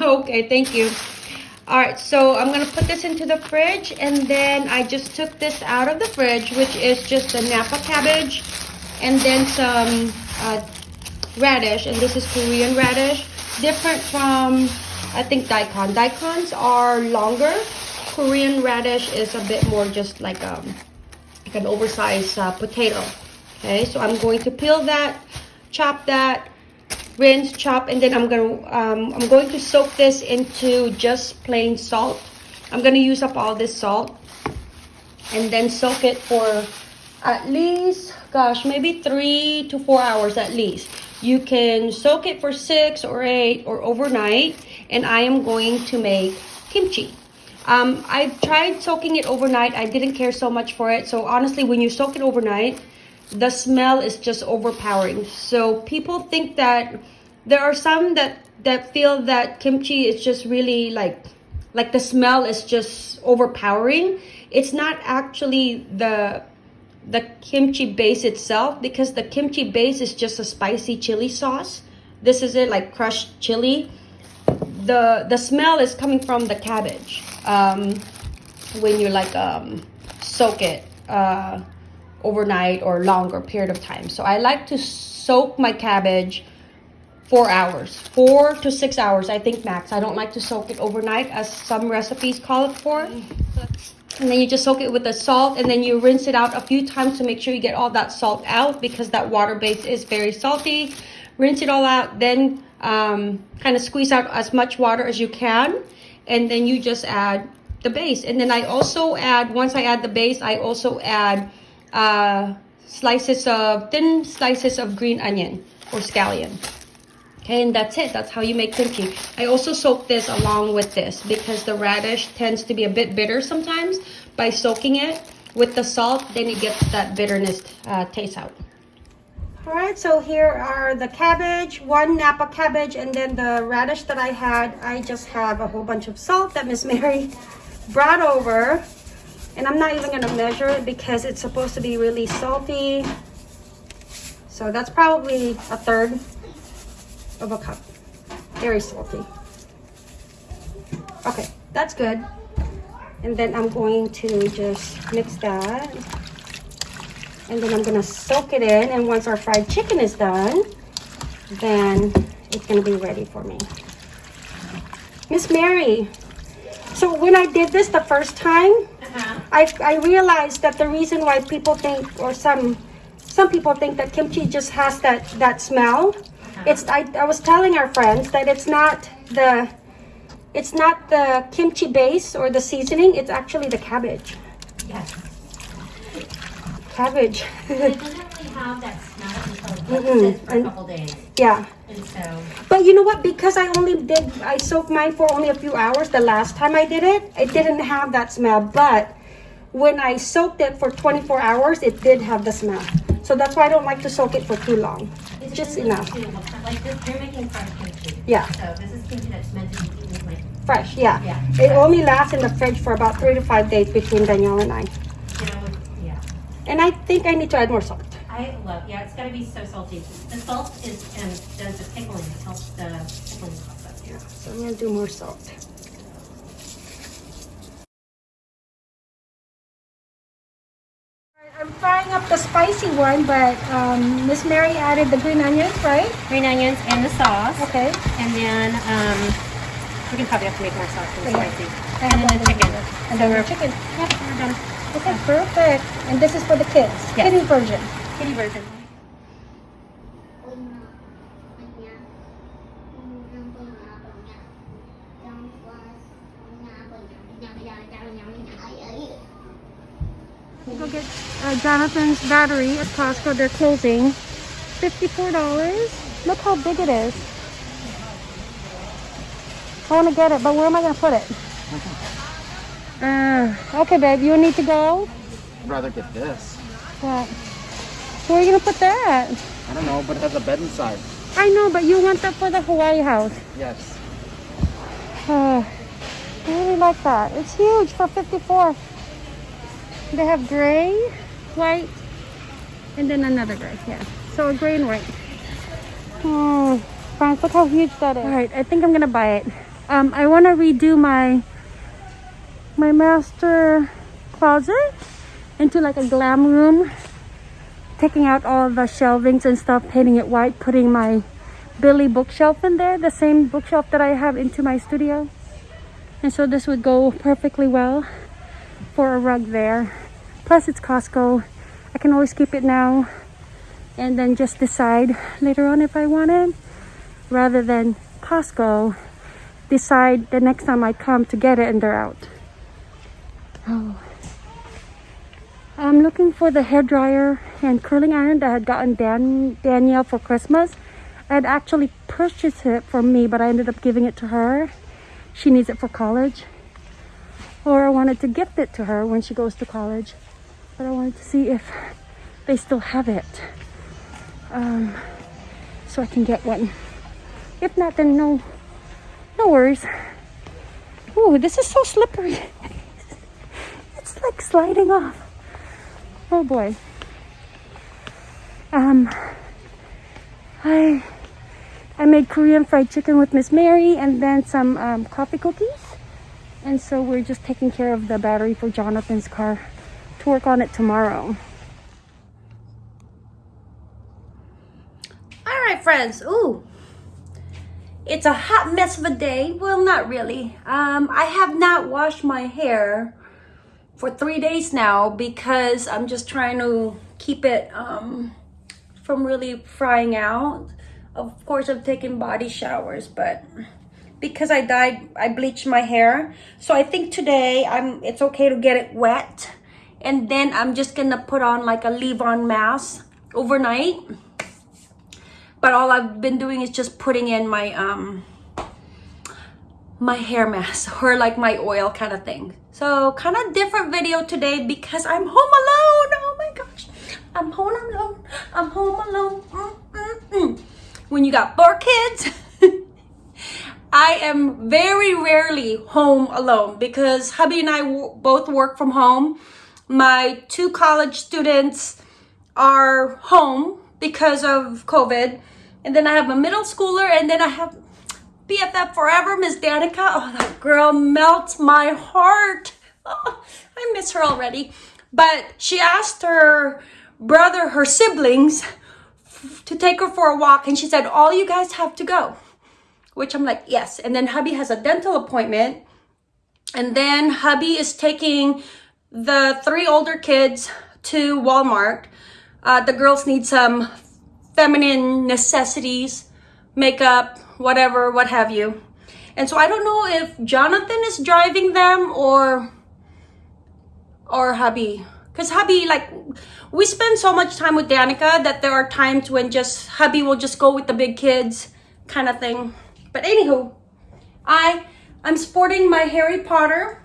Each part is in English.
okay, thank you. All right, so I'm gonna put this into the fridge and then I just took this out of the fridge, which is just the Napa cabbage and then some uh, radish, and this is Korean radish. Different from, I think, daikon. Daikons are longer. Korean radish is a bit more just like, um, like an oversized uh, potato. Okay, so I'm going to peel that, chop that, rinse, chop, and then I'm gonna um, I'm going to soak this into just plain salt. I'm gonna use up all this salt and then soak it for at least, gosh, maybe three to four hours at least. You can soak it for six or eight or overnight, and I am going to make kimchi. Um, I tried soaking it overnight. I didn't care so much for it. So honestly, when you soak it overnight, the smell is just overpowering. So people think that there are some that that feel that kimchi is just really like like the smell is just overpowering. It's not actually the the kimchi base itself because the kimchi base is just a spicy chili sauce. This is it like crushed chili. The the smell is coming from the cabbage. Um, when you like um, soak it uh, overnight or longer period of time. So I like to soak my cabbage four hours, four to six hours, I think max. I don't like to soak it overnight as some recipes call it for. And then you just soak it with the salt and then you rinse it out a few times to make sure you get all that salt out because that water base is very salty. Rinse it all out, then um, kind of squeeze out as much water as you can. And then you just add the base. And then I also add, once I add the base, I also add uh, slices of, thin slices of green onion or scallion. Okay, and that's it. That's how you make kimchi. I also soak this along with this because the radish tends to be a bit bitter sometimes. By soaking it with the salt, then it gets that bitterness uh, taste out. All right, so here are the cabbage, one Napa cabbage, and then the radish that I had. I just have a whole bunch of salt that Miss Mary brought over. And I'm not even gonna measure it because it's supposed to be really salty. So that's probably a third of a cup. Very salty. Okay, that's good. And then I'm going to just mix that. And then I'm gonna soak it in. And once our fried chicken is done, then it's gonna be ready for me. Miss Mary, so when I did this the first time. I, I realized that the reason why people think, or some some people think that kimchi just has that, that smell it's I, I was telling our friends that it's not the it's not the kimchi base or the seasoning, it's actually the cabbage. Yes. Cabbage. it have that smell until mm -mm. for a couple days. Yeah. And so But you know what? Because I only did I soaked mine for only a few hours the last time I did it, it didn't have that smell. But when I soaked it for 24 hours, it did have the smell. So that's why I don't like to soak it for too long. It's just enough. Like this, you're making fresh kimchi. Yeah. So this is kimchi that's meant to be eaten like fresh. Yeah. Yeah. It fresh. only lasts in the fridge for about three to five days between Danielle and I. You know, yeah. And I think I need to add more salt. I love. Yeah, it's got to be so salty. The salt is um, does the pickling. It helps the pickling process. Yeah. So I'm gonna do more salt. I'm frying up the spicy one, but um, Miss Mary added the green onions, right? Green onions and the sauce. Okay. And then um, we can probably have to make more sauce for the Okay. spicy. And And then the chicken. And then the chicken. Yep, we're done. Okay, perfect. And this is for the kids. Yes. Kiddie version. Kitty version. Go get uh, Jonathan's battery at Costco. They're closing. $54. Look how big it is. I want to get it, but where am I going to put it? Uh, okay, babe. You need to go? I'd rather get this. What? Where are you going to put that? I don't know, but it has a bed inside. I know, but you want that for the Hawaii house. Yes. Uh, I really like that. It's huge for 54. They have gray, white, and then another gray. Yeah. So a gray and white. Oh, France, look how huge that is. All right, I think I'm gonna buy it. Um, I want to redo my my master closet into like a glam room. Taking out all the shelvings and stuff, painting it white, putting my Billy bookshelf in there, the same bookshelf that I have into my studio. And so this would go perfectly well for a rug there. Plus it's Costco. I can always keep it now and then just decide later on if I want it rather than Costco decide the next time I come to get it and they're out. Oh. I'm looking for the hair dryer and curling iron that I had gotten Dan Danielle for Christmas. I had actually purchased it for me, but I ended up giving it to her. She needs it for college. Or I wanted to gift it to her when she goes to college. But I wanted to see if they still have it. Um, so I can get one. If not, then no, no worries. Ooh, this is so slippery. it's like sliding off. Oh boy. Um, I I made Korean fried chicken with Miss Mary and then some um, coffee cookies. And so we're just taking care of the battery for Jonathan's car to work on it tomorrow. All right, friends. Ooh, it's a hot mess of a day. Well, not really. Um, I have not washed my hair for three days now because I'm just trying to keep it um, from really frying out. Of course, I've taken body showers, but because I dyed, I bleached my hair. So I think today I'm. it's okay to get it wet. And then I'm just gonna put on like a leave-on mask overnight. But all I've been doing is just putting in my um my hair mask or like my oil kind of thing. So kind of different video today because I'm home alone. Oh my gosh. I'm home alone. I'm home alone. Mm -mm -mm. when you got four kids I am very rarely home alone because hubby and I both work from home my two college students are home because of COVID and then I have a middle schooler, and then I have BFF forever, Miss Danica. Oh, that girl melts my heart. Oh, I miss her already. But she asked her brother, her siblings, to take her for a walk, and she said, all you guys have to go. Which I'm like, yes. And then hubby has a dental appointment. And then hubby is taking the three older kids to Walmart. Uh, the girls need some feminine necessities, makeup, whatever, what have you. And so I don't know if Jonathan is driving them or or hubby. Because hubby, like, we spend so much time with Danica that there are times when just hubby will just go with the big kids kind of thing. But anywho, I, I'm sporting my Harry Potter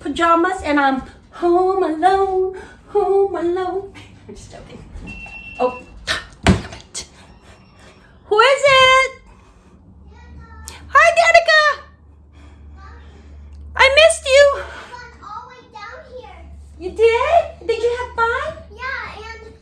pajamas and I'm home alone, home alone. I'm just joking. Oh, damn it. who is it? Hi, Danica. I missed you. all the way down here. You did? Did you have fun? Yeah, and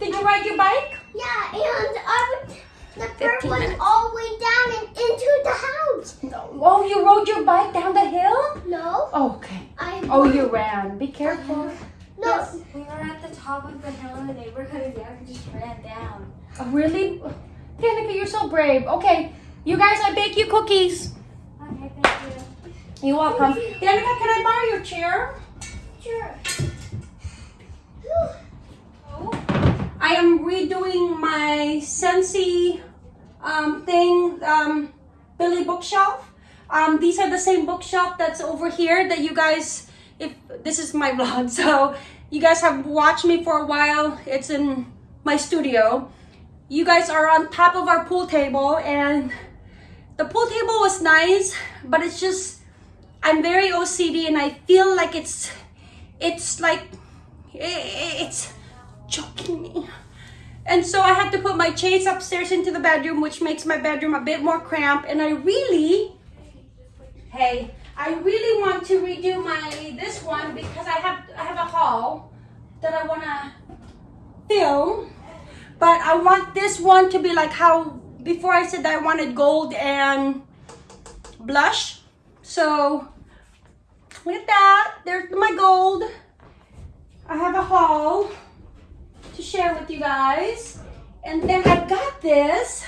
Did you ride your bike? yeah, and I would, the bird 15 went minutes. all the way down and into the house. No. Oh, you rode your bike down the hill? No, Oh, okay. I. Oh, you ran. Be careful. No. We were at the top of the hill in the neighborhood and Bianca just ran down. Oh, really? Danica, you're so brave. Okay, you guys, I bake you cookies. Okay, thank you. You're welcome. Danica, can I borrow your chair? sure. I am redoing my Scentsy um, thing, um, Billy bookshelf. Um, these are the same bookshelf that's over here that you guys, if this is my vlog, so you guys have watched me for a while. It's in my studio. You guys are on top of our pool table and the pool table was nice, but it's just, I'm very OCD and I feel like it's, it's like, it's choking me. And so I had to put my chaise upstairs into the bedroom, which makes my bedroom a bit more cramped. And I really, hey, I really want to redo my this one because I have I have a haul that I want to film. But I want this one to be like how before I said that I wanted gold and blush. So look at that. There's my gold. I have a haul to share with you guys. And then I got this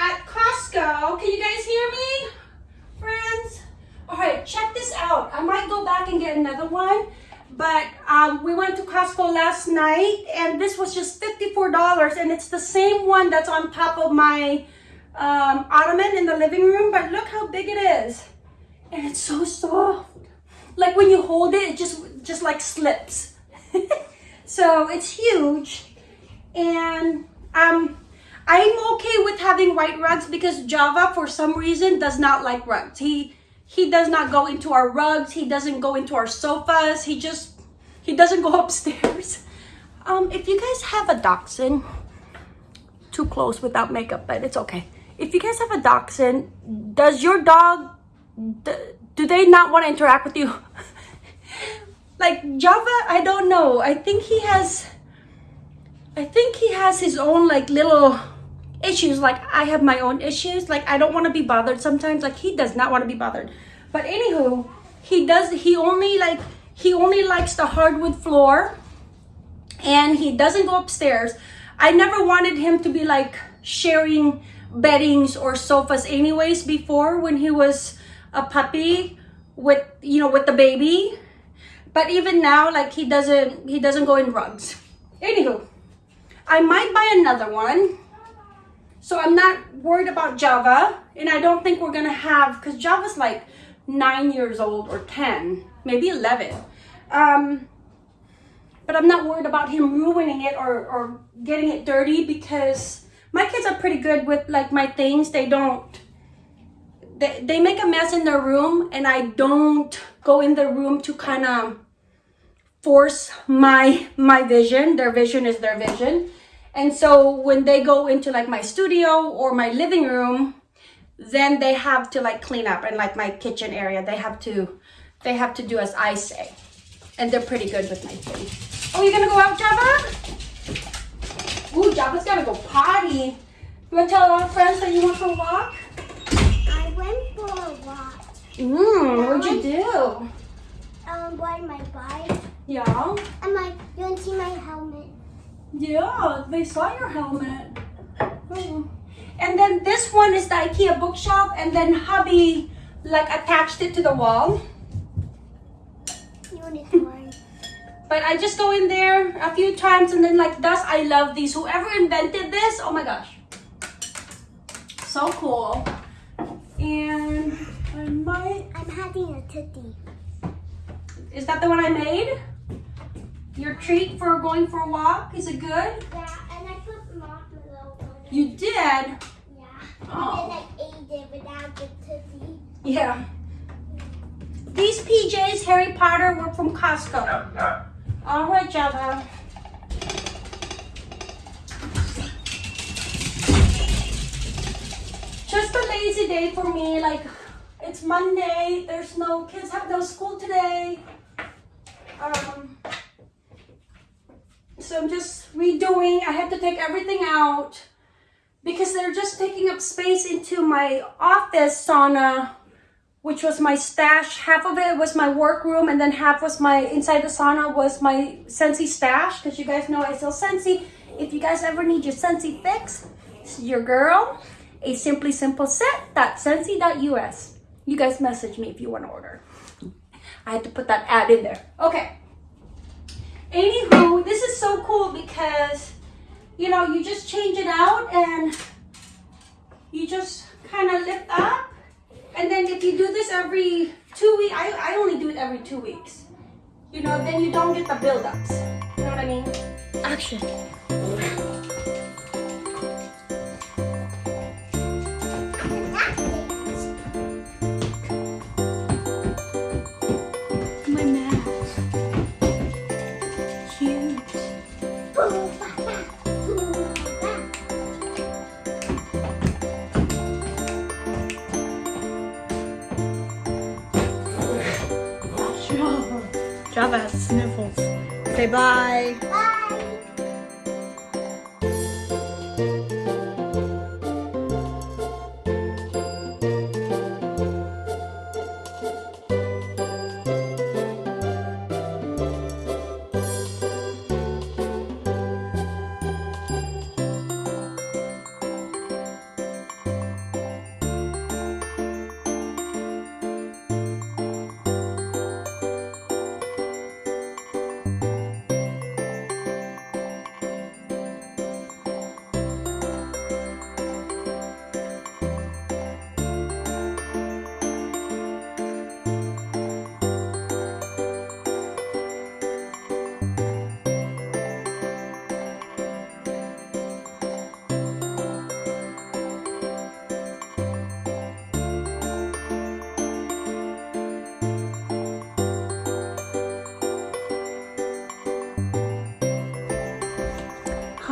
at Costco. Can you guys hear me, friends? All right, check this out. I might go back and get another one, but um, we went to Costco last night, and this was just $54, and it's the same one that's on top of my um, ottoman in the living room, but look how big it is. And it's so soft. Like when you hold it, it just, just like slips. so it's huge, and um, I'm okay with having white rugs because Java, for some reason, does not like rugs. He he does not go into our rugs. He doesn't go into our sofas. He just he doesn't go upstairs. Um, if you guys have a dachshund, too close without makeup, but it's okay. If you guys have a dachshund, does your dog do they not want to interact with you? like Java, I don't know. I think he has I think he has his own like little issues. Like I have my own issues. Like I don't want to be bothered sometimes. Like he does not want to be bothered. But anywho, he does. He only like he only likes the hardwood floor, and he doesn't go upstairs. I never wanted him to be like sharing beddings or sofas anyways before when he was a puppy with you know with the baby but even now like he doesn't he doesn't go in rugs anywho I might buy another one. So I'm not worried about Java. And I don't think we're gonna have, because Java's like nine years old or 10, maybe 11. Um, but I'm not worried about him ruining it or, or getting it dirty because my kids are pretty good with like my things. They don't, they, they make a mess in their room and I don't go in the room to kind of force my my vision their vision is their vision and so when they go into like my studio or my living room then they have to like clean up and like my kitchen area. They have to they have to do as i say. And they're pretty good with my things oh you're gonna go out java? Ooh, java's gotta go potty. You want to tell our friends that you went for a walk? I went for a walk. Mmm, what'd you do? Um, ride my bike. yeah. And my, you want to see my helmet? Yeah, they saw your helmet. Hmm. And then this one is the IKEA bookshelf, and then hubby like attached it to the wall. You want to try? But I just go in there a few times, and then like thus I love these. Whoever invented this, oh my gosh, so cool. And I might. I'm having a titty. Is that the one I made? Your treat for going for a walk? Is it good? Yeah, and I put marshmallow on it. You did. Yeah. Oh. And then I ate it without the titty. Yeah. These PJs, Harry Potter, were from Costco. All right, Java. Just a lazy day for me. Like, it's Monday. There's no kids have no school today. Um, so I'm just redoing. I had to take everything out because they're just taking up space into my office sauna which was my stash. Half of it was my workroom and then half was my inside the sauna was my Scentsy stash because you guys know I sell Scentsy if you guys ever need your Scentsy fix it's your girl. A simply simple set. set.scentsy.us you guys message me if you want to order. I had to put that ad in there. Okay anywho this is so cool because you know, you just change it out and you just kind of lift up. And then if you do this every two weeks, I, I only do it every two weeks. You know, then you don't get the buildups. You know what I mean? Action. Java has sniffles. Say bye. Bye.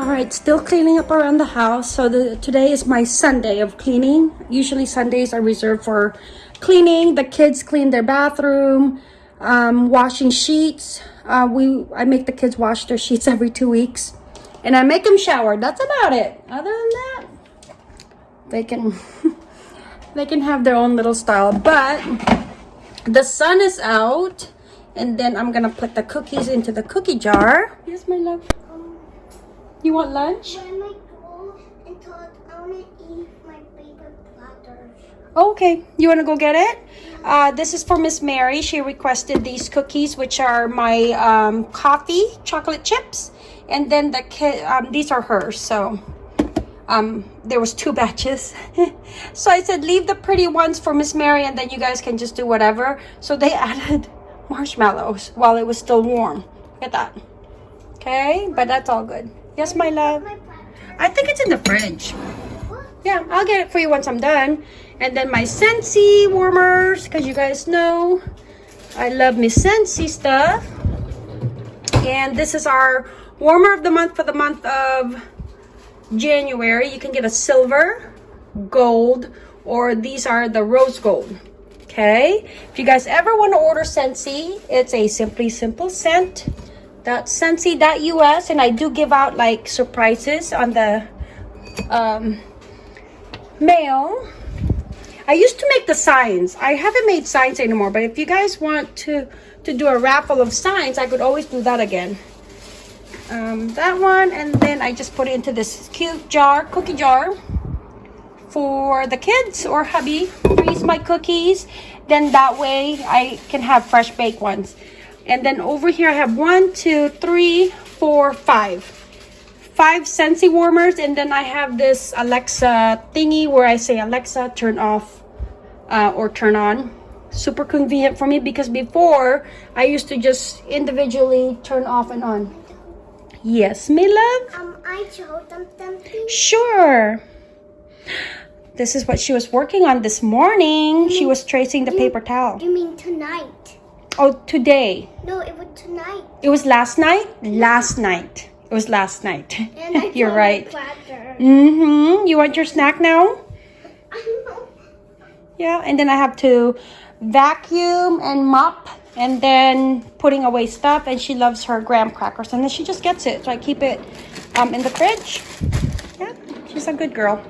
All right, still cleaning up around the house. So the, today is my Sunday of cleaning. Usually Sundays are reserved for cleaning. The kids clean their bathroom, um, washing sheets. Uh, we I make the kids wash their sheets every two weeks, and I make them shower. That's about it. Other than that, they can they can have their own little style. But the sun is out, and then I'm gonna put the cookies into the cookie jar. Yes, my love. You want lunch? When I go and talk, I want to eat my paper platters. Okay, you want to go get it? Uh, this is for Miss Mary. She requested these cookies, which are my um, coffee chocolate chips, and then the. Um, these are hers. So um, there was two batches. so I said leave the pretty ones for Miss Mary, and then you guys can just do whatever. So they added marshmallows while it was still warm. Look at that. Okay, but that's all good. Yes, my love. I think it's in the fridge. Yeah, I'll get it for you once I'm done. And then my Scentsy warmers, because you guys know I love my Scentsy stuff. And this is our warmer of the month for the month of January. You can get a silver, gold, or these are the rose gold. Okay, if you guys ever want to order Scentsy, it's a Simply Simple Scent Scentsy.us and I do give out like surprises on the um, mail. I used to make the signs. I haven't made signs anymore, but if you guys want to to do a raffle of signs, I could always do that again. Um, that one, and then I just put it into this cute jar, cookie jar, for the kids or hubby. Freeze my cookies, then that way I can have fresh baked ones. And then over here I have one, two, three, four, five. Five Scentsy warmers, and then I have this Alexa thingy where I say, Alexa, turn off uh, or turn on. Super convenient for me because before I used to just individually turn off and on. Yes, my love? Um, I showed them something. Sure. This is what she was working on this morning. She was tracing the paper towel. You mean tonight? Oh, today. No, it was tonight. It was last night? Last night. It was last night. You're right. Mm-hmm. You want your snack now? Yeah. And then I have to vacuum and mop and then putting away stuff. And she loves her graham crackers. And then she just gets it. So I keep it um, in the fridge. Yeah. She's a good girl.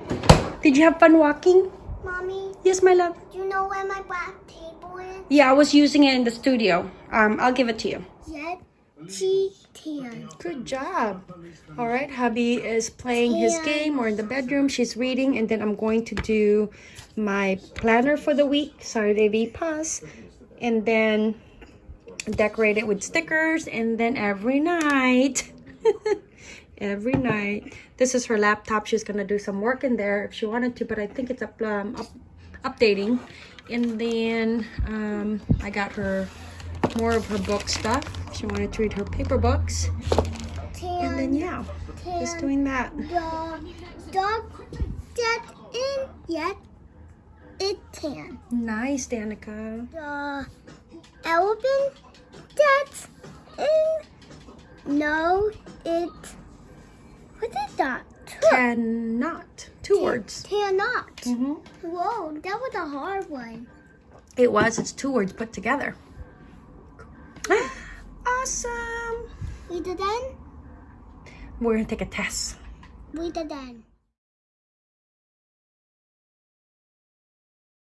Did you have fun walking? Mommy, Yes, my love. do you know where my black table is? Yeah, I was using it in the studio. Um, I'll give it to you. Yet, she can. Good job. All right, hubby is playing his game. We're in the bedroom. She's reading, and then I'm going to do my planner for the week, Saturday V Pass, and then decorate it with stickers. And then every night, every night, this is her laptop. She's gonna do some work in there if she wanted to, but I think it's up, um, up updating. And then um, I got her more of her book stuff. She wanted to read her paper books. And then yeah, just doing that. the dog that in yet it tan. Nice, Danica. The elephant that's in no it what is that? Cannot. Two words. Cannot. hmm Whoa, that was a hard one. It was. It's two words put together. awesome. We it then. We're gonna take a test. We it then.